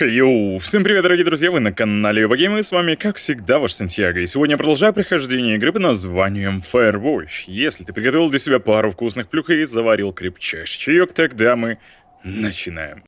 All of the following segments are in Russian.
Йоу, всем привет, дорогие друзья, вы на канале Юбагейм, и с вами, как всегда, ваш Сантьяго. И сегодня я продолжаю прохождение игры под названием Firewatch. Если ты приготовил для себя пару вкусных плюх и заварил крепчайший чаек, тогда мы начинаем.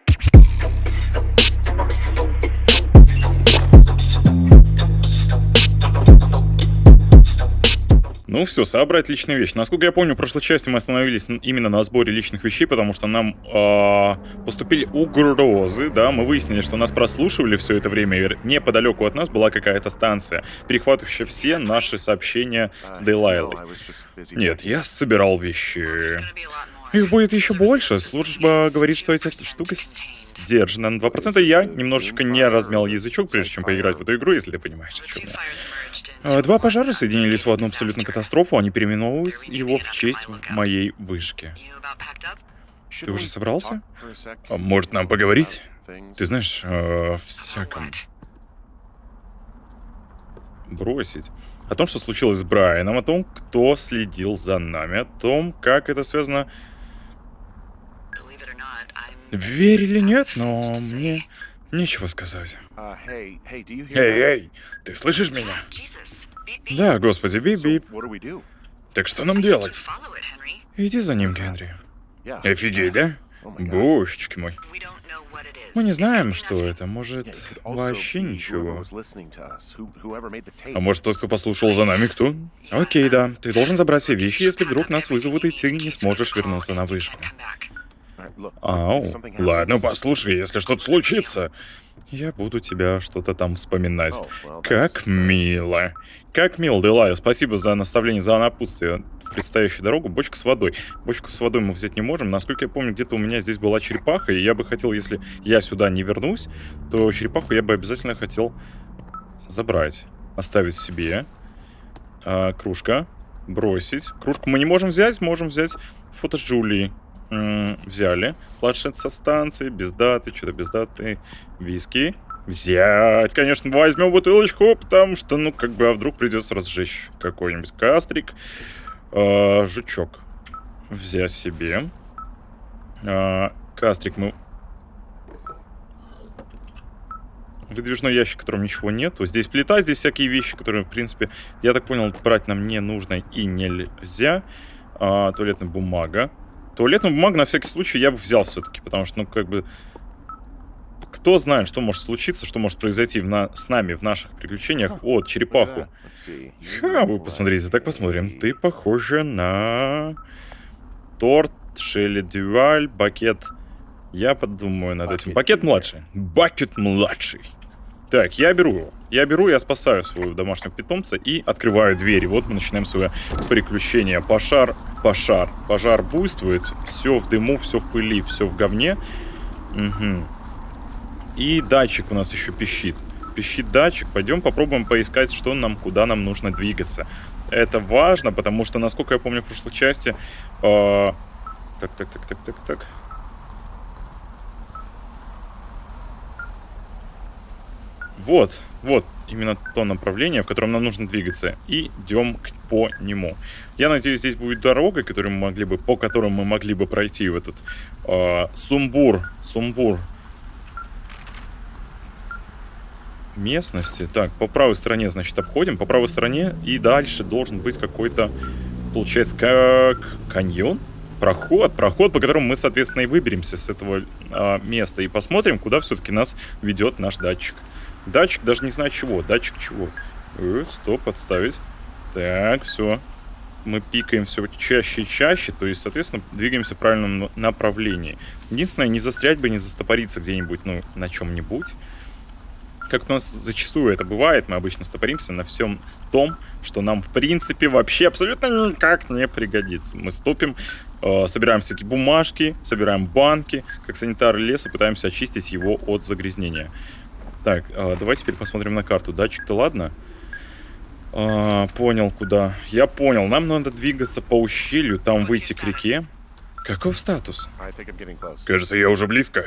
Ну все, собрать личные вещи. Насколько я помню, в прошлой части мы остановились именно на сборе личных вещей, потому что нам э, поступили угрозы, да, мы выяснили, что нас прослушивали все это время, неподалеку от нас была какая-то станция, перехватывающая все наши сообщения с Дейлайлой. Нет, я собирал вещи. Их будет еще больше. Служба говорит, что эта штука сдержана на 2%. Я немножечко не размял язычок, прежде чем поиграть в эту игру, если ты понимаешь, о чем я. А, два пожара соединились в одну абсолютно катастрофу, они переименовывают его в честь моей вышки. Ты уже собрался? А, может, нам поговорить? Ты знаешь, о всяком... Бросить. О том, что случилось с Брайаном, о том, кто следил за нами, о том, как это связано... Верь или нет, но мне нечего сказать. Эй, эй, ты слышишь меня? Да, господи, бип-бип. Так что нам делать? Иди за ним, Генри. Офигеть, да? Божечки мой. Мы не знаем, что это. Может, вообще ничего. А может, тот, кто послушал за нами, кто? Окей, да. Ты должен забрать все вещи, если вдруг нас вызовут, и ты не сможешь вернуться на вышку. Ау, ладно, послушай, если что-то случится, я буду тебя что-то там вспоминать. Как мило. Как мило, Делая. Спасибо за наставление, за напутствие в предстоящую дорогу. Бочка с водой. Бочку с водой мы взять не можем. Насколько я помню, где-то у меня здесь была черепаха, и я бы хотел, если я сюда не вернусь, то черепаху я бы обязательно хотел забрать. Оставить себе. А, кружка. Бросить. Кружку мы не можем взять, можем взять фото с Джулией взяли планшет со станции, без даты, что-то без даты, виски. Взять, конечно, возьмем бутылочку, потому что, ну, как бы, а вдруг придется разжечь какой-нибудь кастрик. Э, жучок взять себе. Э, кастрик мы... Выдвижной ящик, в котором ничего нету. Здесь плита, здесь всякие вещи, которые, в принципе, я так понял, брать нам не нужно и нельзя. А, туалетная бумага. Туалетную бумагу на всякий случай я бы взял все-таки, потому что, ну, как бы... Кто знает, что может случиться, что может произойти в на... с нами в наших приключениях. О, черепаху. Ха, вы посмотрите, так посмотрим. Ты похожа на... Торт, Шелли Дюваль, Бакет... Я подумаю над этим. Бакет младший. Бакет младший. Так, я беру его. Я беру, я спасаю своего домашнего питомца и открываю дверь. И вот мы начинаем свое приключение. Пожар, пожар. Пожар буйствует. Все в дыму, все в пыли, все в говне. Угу. И датчик у нас еще пищит. Пищит датчик. Пойдем попробуем поискать, что нам, куда нам нужно двигаться. Это важно, потому что, насколько я помню в прошлой части... Э... Так, так, так, так, так, так. Вот, вот именно то направление, в котором нам нужно двигаться. И идем по нему. Я надеюсь, здесь будет дорога, которую мы могли бы, по которой мы могли бы пройти в этот э, сумбур, сумбур местности. Так, по правой стороне, значит, обходим. По правой стороне и дальше должен быть какой-то, получается, как каньон? Проход, проход, по которому мы, соответственно, и выберемся с этого э, места. И посмотрим, куда все-таки нас ведет наш датчик. Датчик даже не знаю чего. Датчик чего? Э, стоп, отставить. Так, все. Мы пикаем все чаще и чаще, то есть, соответственно, двигаемся в правильном направлении. Единственное, не застрять бы, не застопориться где-нибудь, ну, на чем-нибудь. Как у нас зачастую это бывает, мы обычно стопоримся на всем том, что нам, в принципе, вообще абсолютно никак не пригодится. Мы стопим, э, собираем всякие бумажки, собираем банки, как санитары леса, пытаемся очистить его от загрязнения. Так, э, давай теперь посмотрим на карту. Датчик-то ладно? А, понял, куда. Я понял. Нам надо двигаться по ущелью, там выйти к реке. Каков статус? Кажется, я уже близко.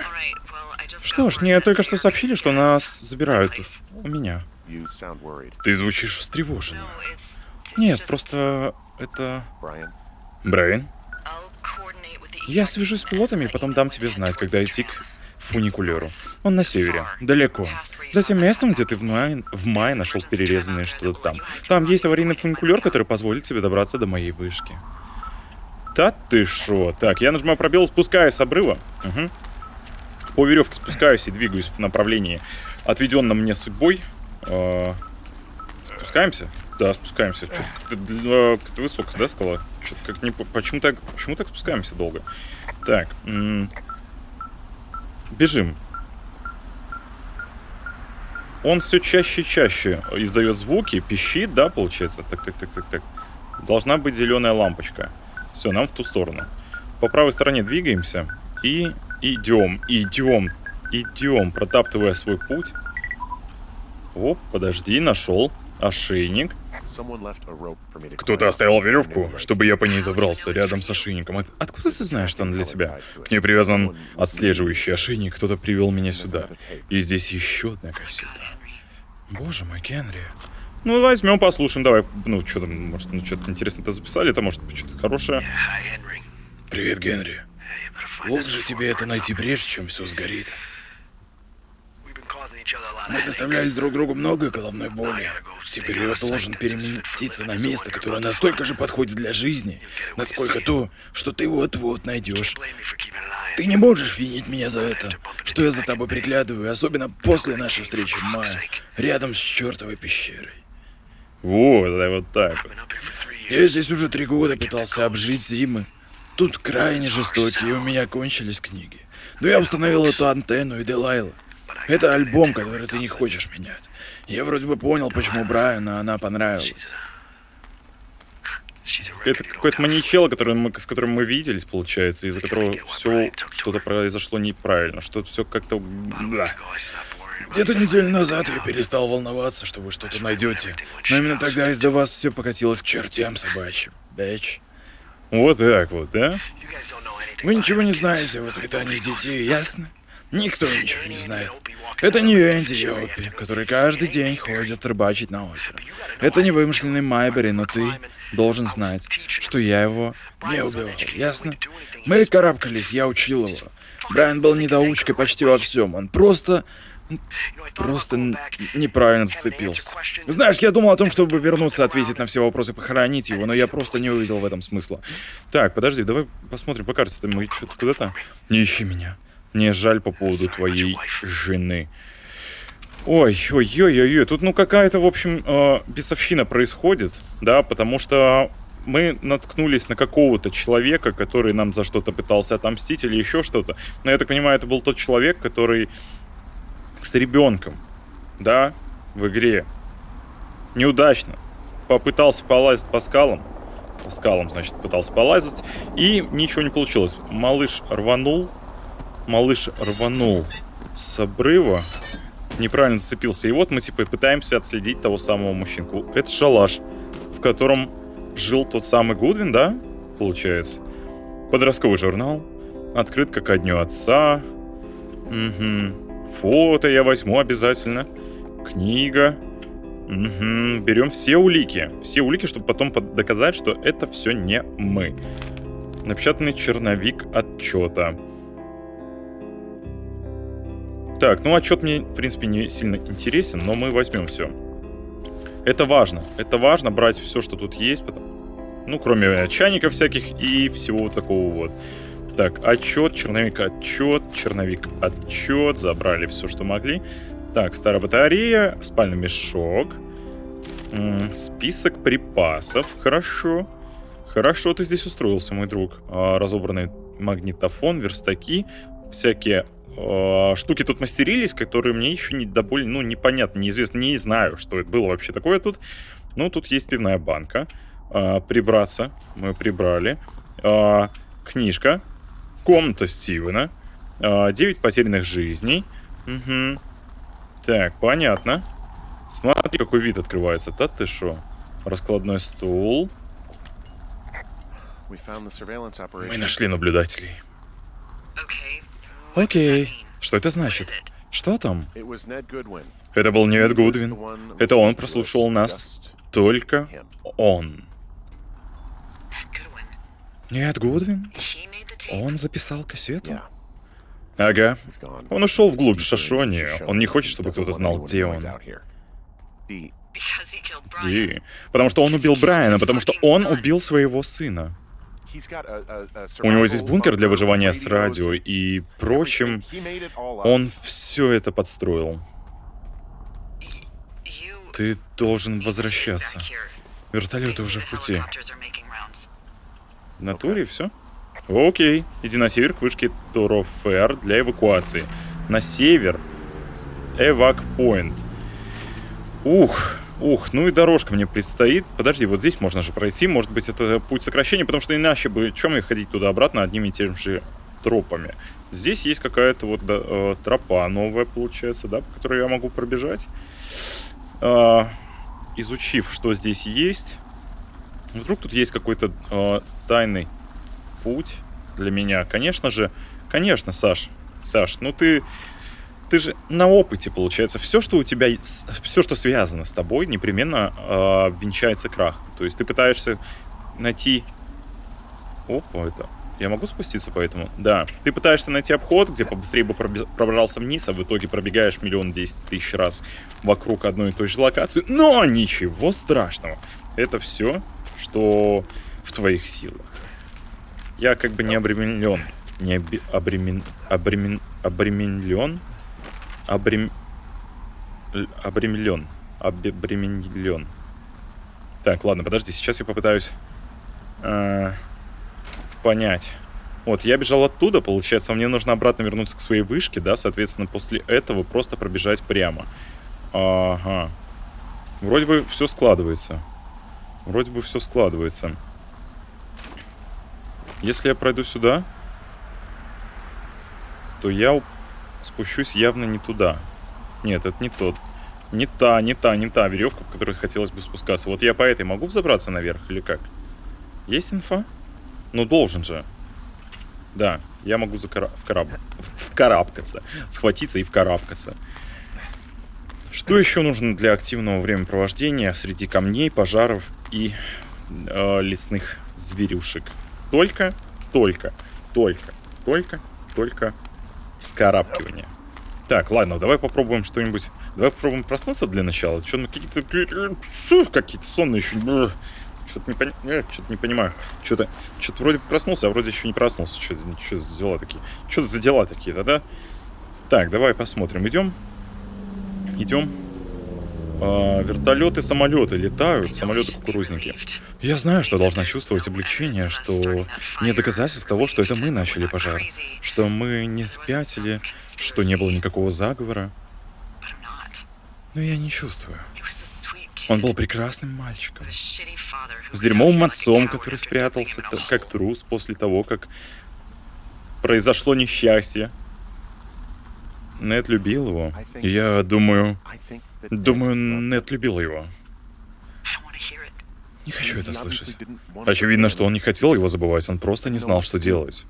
Что ж, мне только что сообщили, что нас забирают у меня. Ты звучишь встревоженно. Нет, просто это... Брайан? Я свяжусь с пилотами и потом дам тебе знать, когда идти к фуникулеру. Он на севере, далеко. За тем местом, где ты в мае, в мае нашел перерезанное что-то там. Там есть аварийный фуникулер, который позволит тебе добраться до моей вышки. Да ты шо? Так, я нажимаю пробел, спускаюсь с обрыва. Угу. По веревке спускаюсь и двигаюсь в направлении, отведенном мне судьбой. Э спускаемся? Да, спускаемся. Как-то высоко, да, скала? Как не... Почему так, почему так спускаемся долго? Так. Бежим. Он все чаще и чаще издает звуки, пищит, да, получается? Так, так, так, так, так. Должна быть зеленая лампочка. Все, нам в ту сторону. По правой стороне двигаемся и идем, идем, идем, протаптывая свой путь. Оп, подожди, нашел ошейник. Кто-то оставил веревку, чтобы я по ней забрался рядом с ошейником. Откуда ты знаешь, что она для тебя? К ней привязан отслеживающий ошейник. Кто-то привел меня сюда. И здесь еще одна кассета. Боже мой, Генри. Ну, возьмем, послушаем. Давай, ну, что там, может, ну, что-то интересное-то записали, это может быть что-то хорошее. Привет, Генри. Лучше тебе это найти прежде, чем все сгорит. Мы доставляли друг другу много головной боли. Теперь я должен переместиться на место, которое настолько же подходит для жизни, насколько то, что ты вот-вот найдешь. Ты не можешь винить меня за это, что я за тобой приглядываю, особенно после нашей встречи в мае, рядом с чертовой пещерой. Вот, да, вот так вот. Я здесь уже три года пытался обжить зимы. Тут крайне жестокие, у меня кончились книги. Но я установил эту антенну и Делайла. Это альбом, который ты не хочешь менять. Я вроде бы понял, почему Брайану она понравилась. Это какой-то маньячел, который мы, с которым мы виделись, получается, из-за которого все что-то произошло неправильно, что все как-то... Да. Где-то неделю назад я перестал волноваться, что вы что-то найдете. Но именно тогда из-за вас все покатилось к чертям собачьим. Бэч. Вот так вот, да? Вы ничего не знаете о воспитании детей, ясно? Никто ничего не знает. Это не Энди Йоппи, который каждый день ходит рыбачить на озеро. Это не вымышленный Майбери, но ты должен знать, что я его не убивал, ясно? Мы карабкались, я учил его. Брайан был недоучкой почти во всем. Он просто... Просто неправильно зацепился. Знаешь, я думал о том, чтобы вернуться, ответить на все вопросы, похоронить его, но я просто не увидел в этом смысла. Так, подожди, давай посмотрим по карте. Мы что-то куда-то... Не ищи меня. Мне жаль по поводу твоей жены. Ой, ой, ой, ой, ой. Тут, ну, какая-то, в общем, э, бесовщина происходит, да, потому что мы наткнулись на какого-то человека, который нам за что-то пытался отомстить или еще что-то. Но я так понимаю, это был тот человек, который с ребенком, да, в игре неудачно попытался полазить по скалам. По скалам, значит, пытался полазить. И ничего не получилось. Малыш рванул малыш рванул с обрыва, неправильно зацепился. И вот мы типа пытаемся отследить того самого мужчинку. Это шалаш, в котором жил тот самый Гудвин, да? Получается. Подростковый журнал. Открытка ко дню отца. Угу. Фото я возьму обязательно. Книга. Угу. Берем все улики. Все улики, чтобы потом доказать, что это все не мы. Напечатанный черновик отчета. Так, ну отчет мне, в принципе, не сильно интересен, но мы возьмем все. Это важно. Это важно брать все, что тут есть. Потому... Ну, кроме чайников всяких и всего вот такого вот. Так, отчет, черновик, отчет, черновик, отчет. Забрали все, что могли. Так, старая батарея, спальный мешок. М -м, список припасов. Хорошо. Хорошо ты здесь устроился, мой друг. А, разобранный магнитофон, верстаки, всякие Э, штуки тут мастерились, которые мне еще не до боли, ну, непонятно, неизвестно, не знаю, что это было вообще такое тут. Ну, тут есть пивная банка. А, прибраться. Мы прибрали. А, книжка. Комната Стивена. А, 9 потерянных жизней. Угу. Так, понятно. Смотри, какой вид открывается. Да ты шо? Раскладной стул. Мы нашли наблюдателей. Окей. Что это значит? Что там? Это был не Эд Гудвин. Это он прослушал нас. Только он. Не Эд Гудвин? Он записал кассету? Ага. Он ушел вглубь Шашони. Он не хочет, чтобы кто-то знал, где он. Ди. Потому что он убил Брайана, потому что он убил своего сына. У него здесь бункер для выживания с радио и прочим. Он все это подстроил. Ты должен возвращаться. Вертолеты уже в пути. На туре все? Окей. Иди на север к вышке Торофер для эвакуации. На север. Эвак Пойнт. Ух, ух, ну и дорожка мне предстоит. Подожди, вот здесь можно же пройти. Может быть, это путь сокращения, потому что иначе бы... Чем мне ходить туда-обратно одними и теми же тропами? Здесь есть какая-то вот да, э, тропа новая, получается, да, по которой я могу пробежать. Э, изучив, что здесь есть. Вдруг тут есть какой-то э, тайный путь для меня. Конечно же, конечно, Саш, Саш, ну ты, ты же на опыте, получается. Все, что у тебя, все, что связано с тобой, непременно э, венчается крах. То есть ты пытаешься найти... Опа, это... Я могу спуститься по этому? Да. Ты пытаешься найти обход, где побыстрее бы пробрался вниз, а в итоге пробегаешь миллион десять тысяч раз вокруг одной и той же локации. Но ничего страшного. Это все, что в твоих силах. Я как бы не обременен. Не обремен, обремен, обременен. Обрем, обременен. Обременен. Так, ладно, подожди, сейчас я попытаюсь э, понять. Вот, я бежал оттуда, получается, мне нужно обратно вернуться к своей вышке, да, соответственно, после этого просто пробежать прямо. Ага. Вроде бы все складывается. Вроде бы все складывается. Если я пройду сюда, то я спущусь явно не туда. Нет, это не тот. Не та, не та, не та веревка, по которой хотелось бы спускаться. Вот я по этой могу взобраться наверх или как? Есть инфа? Ну, должен же. Да, я могу закара... вкараб... вкарабкаться. Схватиться и вкарабкаться. Что еще нужно для активного времяпровождения среди камней, пожаров и э, лесных зверюшек? Только, только, только, только, только вскарабкивание. Так, ладно, давай попробуем что-нибудь. Давай попробуем проснуться для начала. Что, ну какие-то какие-то сонные еще. Что-то не, пони... Э, что не понимаю. Что-то что вроде проснулся, а вроде еще не проснулся. Что, что за дела такие? Что это за дела такие, да-да? Так, давай посмотрим. Идем. Идем э, вертолеты, самолеты летают, самолеты-кукурузники. Я знаю, что должна чувствовать облегчение, что нет доказательств того, что это мы начали пожар, что мы не спятили, что не было никакого заговора. Но я не чувствую. Он был прекрасным мальчиком. С дерьмовым отцом, который спрятался как трус после того, как произошло несчастье. Нед любил его. Я думаю, Думаю, Нет любил его. Не хочу это слышать. Очевидно, что он не хотел его забывать, он просто не знал, что делать.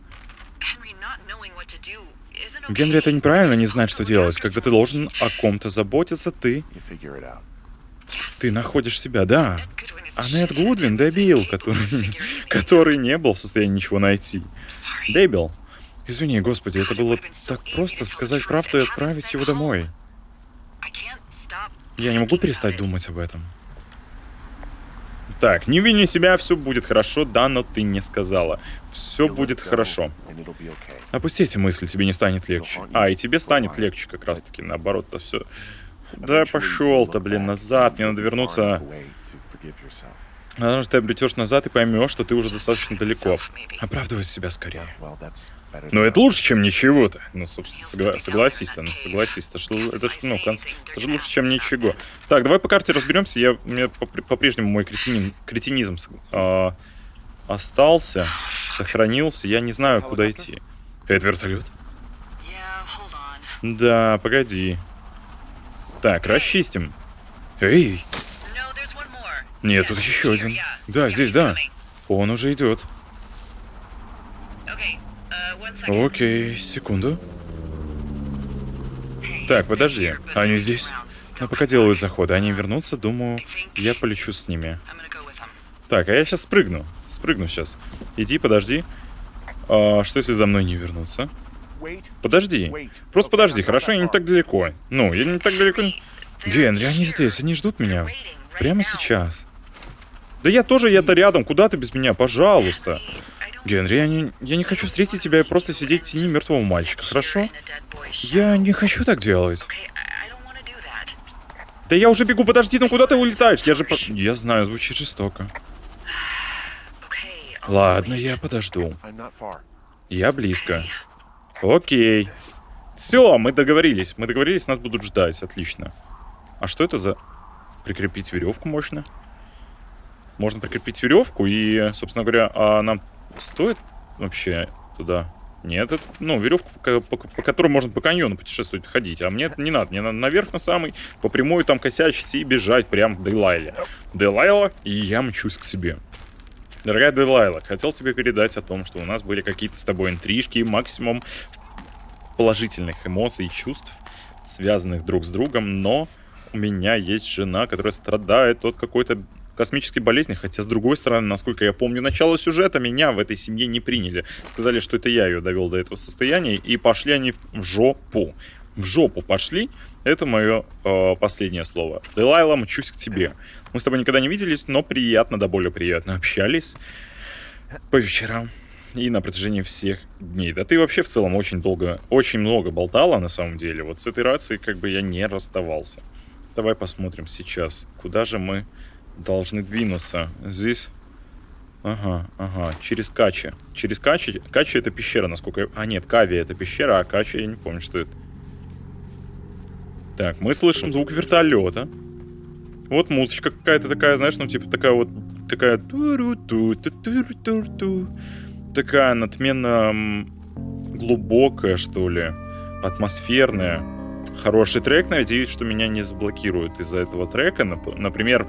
Генри, это неправильно не знать, что делать. Когда ты должен о ком-то заботиться, ты... Ты находишь себя, да. А Нед Гудвин добил, который... который не был в состоянии ничего найти. Дебил. Извини, господи, это было так просто сказать правду и отправить его домой. Я не могу перестать думать об этом. Так, не вини себя, все будет хорошо, да, но ты не сказала. Все будет хорошо. Опусти эти мысли, тебе не станет легче. А, и тебе станет легче как раз-таки, наоборот-то все. Да пошел-то, блин, назад, мне надо вернуться. Потому что ты обретешь назад и поймешь, что ты уже достаточно далеко. Оправдывай себя скорее. Но это лучше, чем ничего-то. Ну, собственно, согла согласись, ну, согласись, это, что, это, ну, конц... это же лучше, чем ничего. Так, давай по карте разберемся. Я, у меня по-прежнему мой кретинин, кретинизм а, остался, сохранился. Я не знаю, куда идти. Это вертолет? Да, погоди. Так, расчистим. Эй! Нет, тут еще один. Да, здесь, да. Он уже идет. Окей, секунду. Так, подожди. Они здесь? Ну, пока делают заходы. Они вернутся, думаю, я полечу с ними. Так, а я сейчас спрыгну. Спрыгну сейчас. Иди, подожди. А, что если за мной не вернуться? Подожди. Просто подожди, хорошо? Я не так далеко. Ну, я не так далеко... Генри, они здесь, они ждут меня. Прямо сейчас. Да я тоже, я-то рядом. Куда ты без меня? Пожалуйста. Генри, я не, я не хочу встретить тебя и просто сидеть в тени мертвого мальчика, хорошо? Я не хочу так делать. Да я уже бегу, подожди, ну куда ты улетаешь? Я же... По... Я знаю, звучит жестоко. Ладно, я подожду. Я близко. Окей. Все, мы договорились. Мы договорились, нас будут ждать. Отлично. А что это за... Прикрепить веревку можно? Можно прикрепить веревку и, собственно говоря, а нам стоит вообще туда? Нет, это, ну, веревку, по, по, по которой можно по каньону путешествовать, ходить. А мне это не надо. Мне надо наверх на самый, по прямой там косячить и бежать прям к Дейлайле. Дейлайла, и я мчусь к себе. Дорогая Делайла, хотел тебе передать о том, что у нас были какие-то с тобой интрижки, максимум положительных эмоций и чувств, связанных друг с другом, но у меня есть жена, которая страдает от какой-то космической болезни, хотя, с другой стороны, насколько я помню начало сюжета, меня в этой семье не приняли. Сказали, что это я ее довел до этого состояния, и пошли они в жопу. В жопу пошли, это мое э, последнее слово. Делайла, мчусь к тебе. Мы с тобой никогда не виделись, но приятно, да более приятно общались по вечерам и на протяжении всех дней. Да ты вообще в целом очень долго, очень много болтала на самом деле. Вот с этой рацией как бы я не расставался. Давай посмотрим сейчас, куда же мы должны двинуться. Здесь... Ага, ага, через Качи. Через Качи... Качи это пещера, насколько. А, нет, Кави это пещера, а Качи я не помню, что это. Так, мы слышим звук вертолета. Вот музычка какая-то такая, знаешь, ну типа такая вот... Такая... Такая надменно глубокая, что ли. Атмосферная. Хороший трек, надеюсь, что меня не заблокируют из-за этого трека. Например,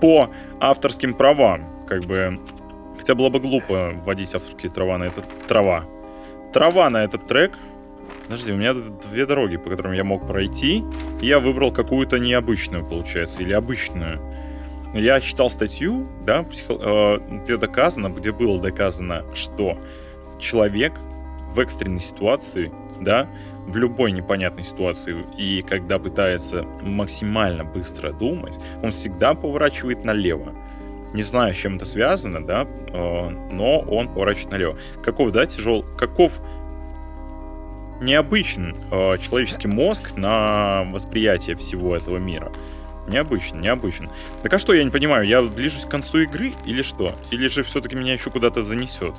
по авторским правам. Как бы... Хотя было бы глупо вводить авторские трава на этот... Трава. Трава на этот трек. Подожди, у меня две дороги, по которым я мог пройти. И я выбрал какую-то необычную, получается, или обычную. Я читал статью, да, психо... э, где доказано, где было доказано, что человек в экстренной ситуации, да, в любой непонятной ситуации, и когда пытается максимально быстро думать, он всегда поворачивает налево. Не знаю, с чем это связано, да, э, но он поворачивает налево. Каков, да, тяжел, каков необычен э, человеческий мозг на восприятие всего этого мира. Необычно, необычно. Так а что, я не понимаю, я движусь к концу игры или что? Или же все-таки меня еще куда-то занесет?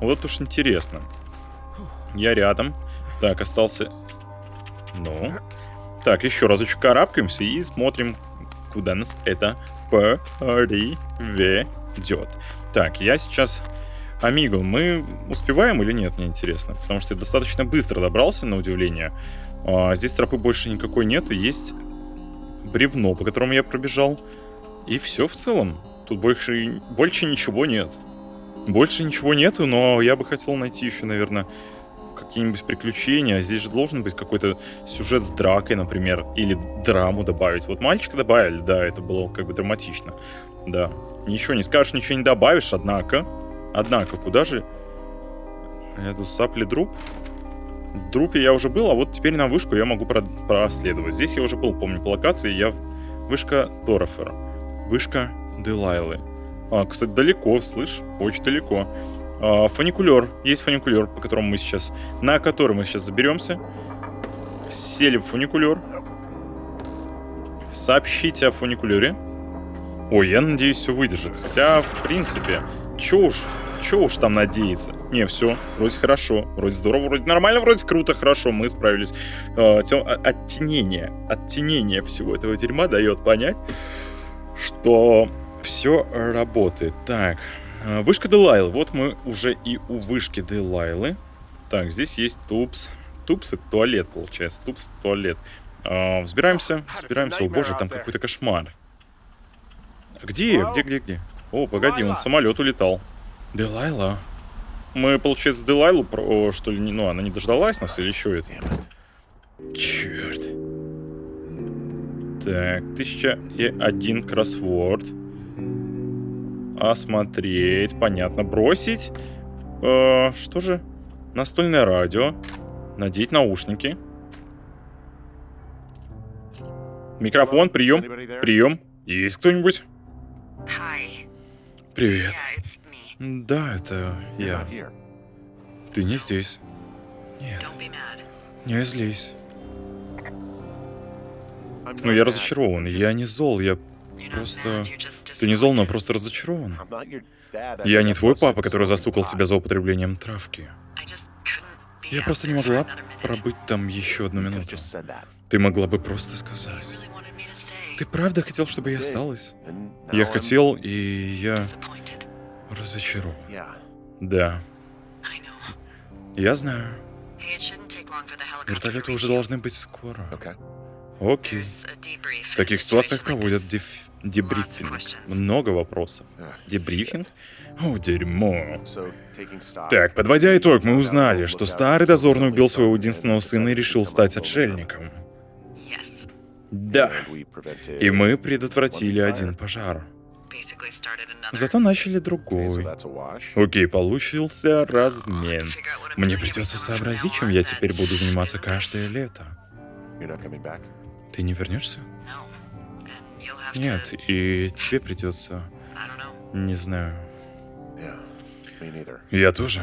Вот уж интересно. Я рядом. Так, остался... Ну. Так, еще разочек карабкаемся и смотрим, куда нас это приведет. Так, я сейчас... Амиго, мы успеваем или нет, мне интересно. Потому что я достаточно быстро добрался, на удивление. А, здесь тропы больше никакой нету. Есть бревно, по которому я пробежал. И все в целом. Тут больше, больше ничего нет. Больше ничего нету, но я бы хотел найти еще, наверное, какие-нибудь приключения. Здесь же должен быть какой-то сюжет с дракой, например, или драму добавить. Вот мальчика добавили, да, это было как бы драматично. Да. Ничего не скажешь, ничего не добавишь, однако... Однако, куда же... Я тут сапли друп? В друпе я уже был, а вот теперь на вышку я могу проследовать. Здесь я уже был, помню, по локации. Я... Вышка Дорофера. Вышка Делайлы. А, кстати, далеко, слышь? Очень далеко. А, фуникулер. Есть фуникулер, по которому мы сейчас... На который мы сейчас заберемся. Сели в фуникулер. Сообщите о фуникулере. Ой, я надеюсь, все выдержит. Хотя, в принципе, чё уж, чё уж там надеяться. Не, все, вроде хорошо, вроде здорово, вроде нормально, вроде круто, хорошо, мы справились. Э, тем, оттенение, оттенение всего этого дерьма дает понять, что все работает. Так, а, вышка Делайлы. Вот мы уже и у вышки Делайлы. Так, здесь есть тупс. Тупс это туалет, получается. Тупс туалет. А, взбираемся, взбираемся. О боже, там какой-то кошмар. Где? Где, где, где? О, погоди, он самолет улетал. Делайла. Мы, получается, Делайлу, про, что ли, ну, она не дождалась нас или еще это? Черт. Так, тысяча и один кроссворд. Осмотреть, понятно. Бросить. Э, что же? Настольное радио. Надеть наушники. Микрофон, прием. Прием. Есть кто-нибудь? Привет. Да, это я. Ты не здесь. Нет. Не злись. Ну, я разочарован. Я не зол, я просто... Ты не зол, но просто разочарован. Я не твой папа, который застукал тебя за употреблением травки. Я просто не могла пробыть там еще одну минуту. Ты могла бы просто сказать. Ты правда хотел, чтобы я осталась? Я хотел, и я разочарован. Да. Я знаю. Вертолеты уже должны быть скоро. Окей. В таких ситуациях проводят деф... дебрифинг. Много вопросов. Дебрифинг? О, дерьмо. Так, подводя итог, мы узнали, что старый дозорный убил своего единственного сына и решил стать отшельником. Да. И мы предотвратили один пожар. Зато начали другой. Окей, получился размен. Мне придется сообразить, чем я теперь буду заниматься каждое лето. Ты не вернешься? Нет, и тебе придется... Не знаю. Я тоже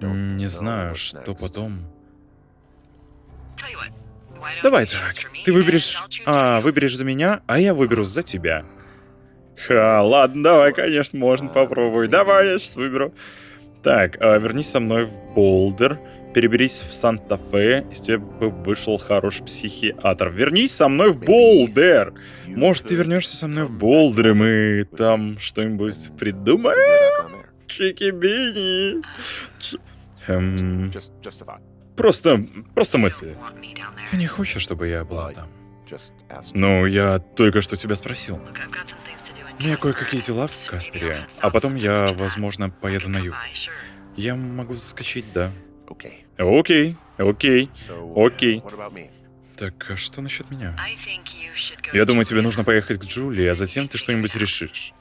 не знаю, что потом... Давай так. Ты выберешь... А, выберешь за меня, а я выберу за тебя. Ха, ладно, давай, конечно, можно попробовать. Давай, я сейчас выберу. Так, а, вернись со мной в Болдер. Переберись в Санта-Фе, из тебя бы вышел хороший психиатр. Вернись со мной в Болдер! Может, ты вернешься со мной в Болдер, и мы там что-нибудь придумаем? Чики-бини. Эм... Просто, просто мысли. Ты не хочешь, чтобы я была там? Ну, я только что тебя спросил. У меня кое-какие дела в Каспере, а потом я, возможно, поеду на юг. Я могу заскочить, да. Окей, окей, окей. Так, а что насчет меня? Я думаю, тебе нужно поехать к Джулии, а затем ты что-нибудь решишь.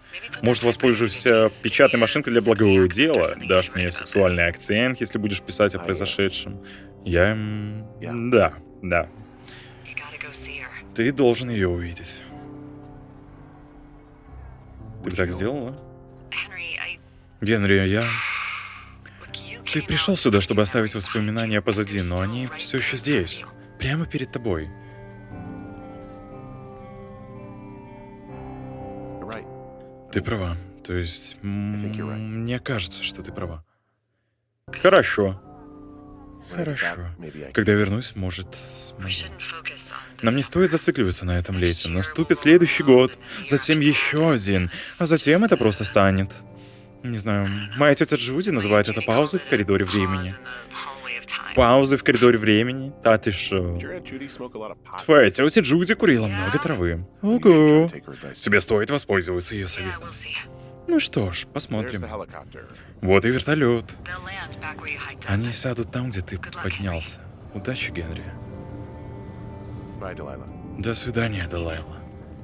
Может, воспользуешься печатной машинкой для благого дела, дашь мне сексуальный акцент, если будешь писать о произошедшем. Я... Да, да. Ты должен ее увидеть. Ты так сделала? Генри, я... Ты пришел сюда, чтобы оставить воспоминания позади, но они все еще здесь. Прямо перед тобой. Ты права. То есть, мне кажется, что ты права. Хорошо. Хорошо. Когда вернусь, может, смогу. Нам не стоит зацикливаться на этом лете. Наступит следующий год, затем еще один, а затем это просто станет. Не знаю, моя тетя Джуди называет это паузой в коридоре времени. Паузы в коридоре времени? Да ты шо? Твоя тетя Джуди курила много травы. Ого. Тебе стоит воспользоваться ее советом. Ну что ж, посмотрим. Вот и вертолет. Они сядут там, где ты поднялся. Удачи, Генри. До свидания, Далайла.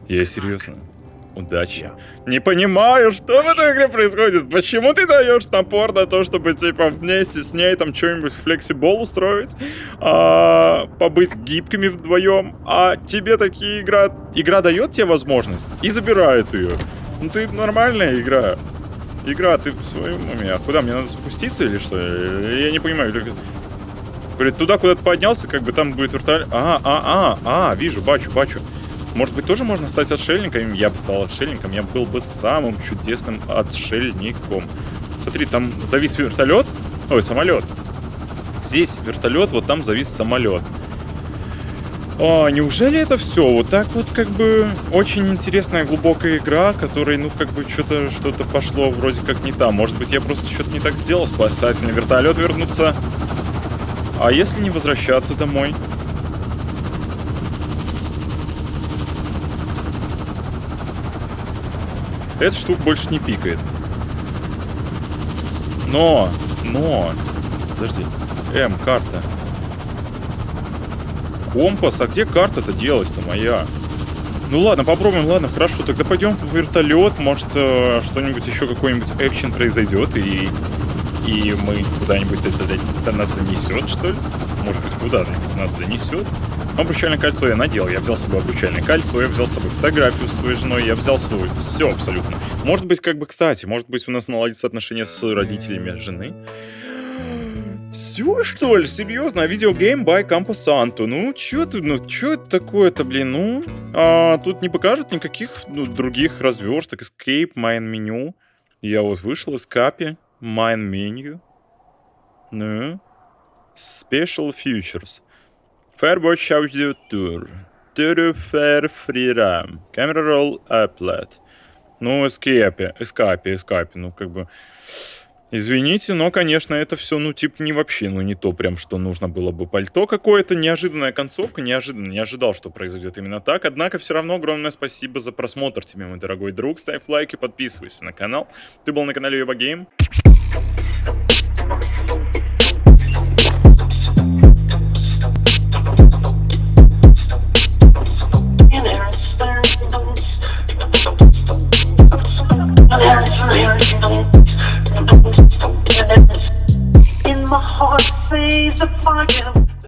Я серьезно. Удачи. Не понимаю, что в этой игре происходит. Почему ты даешь напор на то, чтобы, типа, вместе с ней там что-нибудь флексибол устроить, а, побыть гибкими вдвоем, а тебе такие игра... Игра дает тебе возможность и забирает ее. Ну ты нормальная игра. Игра, ты в своем уме. А куда, мне надо спуститься или что? Я не понимаю. Говорит, туда, куда ты поднялся, как бы там будет вертолет. А, а, а, а, вижу, бачу, бачу. Может быть, тоже можно стать отшельником? Я бы стал отшельником, я был бы самым чудесным отшельником. Смотри, там завис вертолет. Ой, самолет. Здесь вертолет, вот там завис самолет. А, неужели это все? Вот так вот как бы очень интересная глубокая игра, которой, ну, как бы что-то что-то пошло вроде как не там. Может быть, я просто что-то не так сделал, спасательный вертолет вернуться. А если не возвращаться домой? Эта штука больше не пикает. Но, но... Подожди. М, карта. Компас, а где карта-то делась-то моя? Ну ладно, попробуем, ладно, хорошо, тогда пойдем в вертолет, может э, что-нибудь еще, какой-нибудь экшен произойдет, и, и мы куда-нибудь это, это нас занесет, что ли? Может быть, куда-нибудь нас занесет? Обручальное кольцо я надел, я взял с собой обручальное кольцо, я взял с собой фотографию с своей женой, я взял свой, все абсолютно. Может быть, как бы, кстати, может быть, у нас наладится отношения с родителями жены. Все, что ли? Серьезно? Видеогейм by Camposanto. Ну, чё ты, ну, чё это такое-то, блин? Ну, а, тут не покажут никаких ну, других разверсток. Escape, Main Menu. Я вот вышел из капи. Main Menu. Ну. Special Features. Firewatch Audio Tour. Tour Fair Free RAM. Camera Roll Applet. Ну, Escape, Escape, Escape. Ну, как бы... Извините, но, конечно, это все, ну, типа, не вообще, ну, не то прям, что нужно было бы пальто какое-то. Неожиданная концовка, неожиданно, не ожидал, что произойдет именно так. Однако, все равно огромное спасибо за просмотр тебе, мой дорогой друг. Ставь лайк и подписывайся на канал. Ты был на канале Юба In my heart, says the fire.